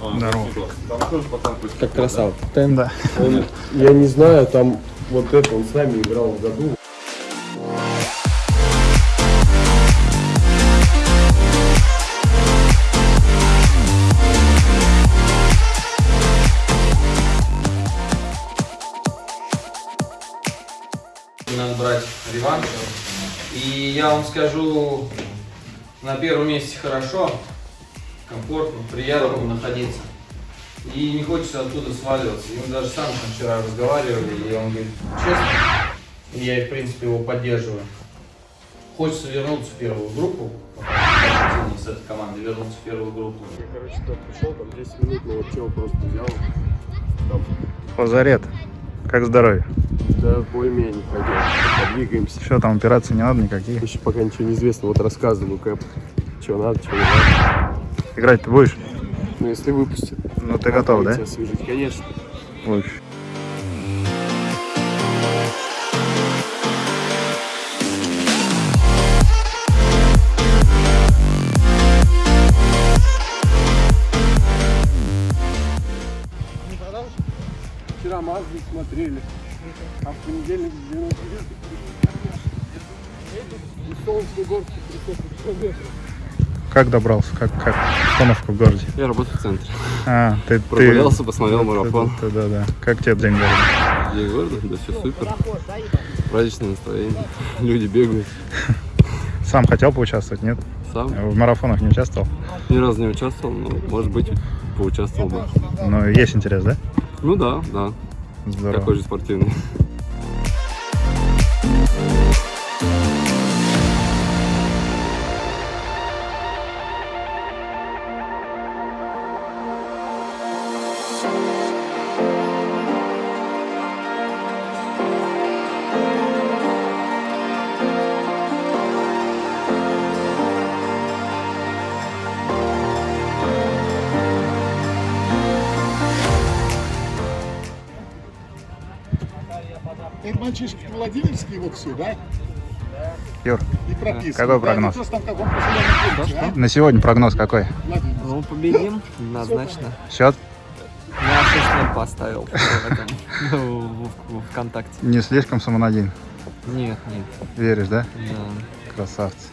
Здорово. Как красава. Да. Он, я не знаю, там вот это, он с нами играл в году. Надо брать реванш. И я вам скажу, на первом месте хорошо, комфортно, приятно находиться. И не хочется оттуда сваливаться. И мы даже сам там вчера разговаривали, и он говорит, честно, и я, в принципе, его поддерживаю. Хочется вернуться в первую группу, с этой команды вернуться в первую группу. Я, короче, туда пришел, там 10 минут, но вот чего просто взял. Там, Лазарет. Как здоровье? да, более-менее пойдем, подвигаемся. Что там, операций не надо никаких? Еще пока ничего не известно, вот рассказываю, Кэп, что надо, что не надо. Играть ты будешь? Ну, если выпустят. Ну ты готов, да? Освежить, конечно. Будешь. Вчера Мазду смотрели, а в понедельник двинулся И солнечный город 300 километров. Как добрался? Как, как обстановка в городе? Я работаю в центре. А, ты... ты- Прогулялся, посмотрел марафон. Да, да, да. Как тебе день города? День города, да все супер. Праздничное настроение. Люди бегают. Сам хотел поучаствовать, нет? Сам В марафонах не участвовал? ни разу не участвовал, но, может быть, поучаствовал бы. Но есть интерес, да? Ну да, да. Здорово. Такой же спортивный. Это мальчишки Владимирские вот все, да? Юр, И. Какой Да, прогноз? там пункте, а? на сегодня прогноз какой? Ну, победим, однозначно. Счет? Я 6 поставил в этом, в, в- в ВКонтакте. Не слишком самонадеян. Нет, нет, Веришь, да? да. Красавцы.